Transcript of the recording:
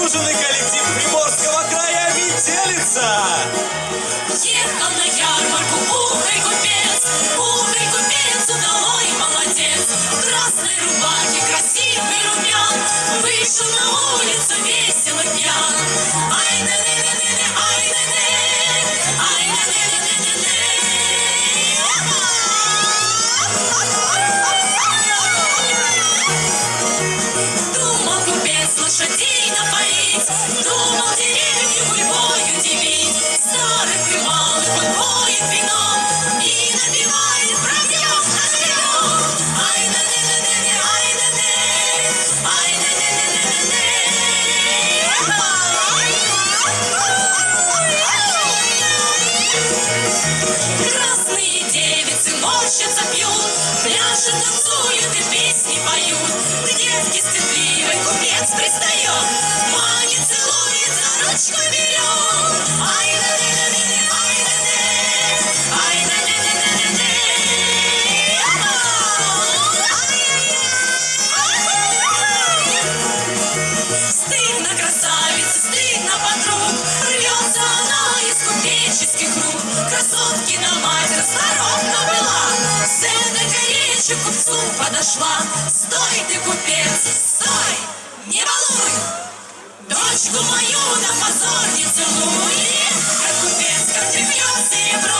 Заслуженный коллектив Приморского края «Метелица». Ехал на ярмарку умный купец, умный купец, удалой молодец. В красной рубахе красивый румян, вышел на улицу весело пьян. Лошадей напоить, думал деревню гульбой удивить. Старых и малых он поет вином и напевает пробьем на живем. Ай да не не не не ай да не, ай да не не не не не. Красные девицы морщатся, пьют, пляшут, танцуют и песни поют. Речью к купцу подошла. Стой ты, купец, стой, не балуй, дочку мою на позор не целуй. Как купец, как ты пьешь серебро,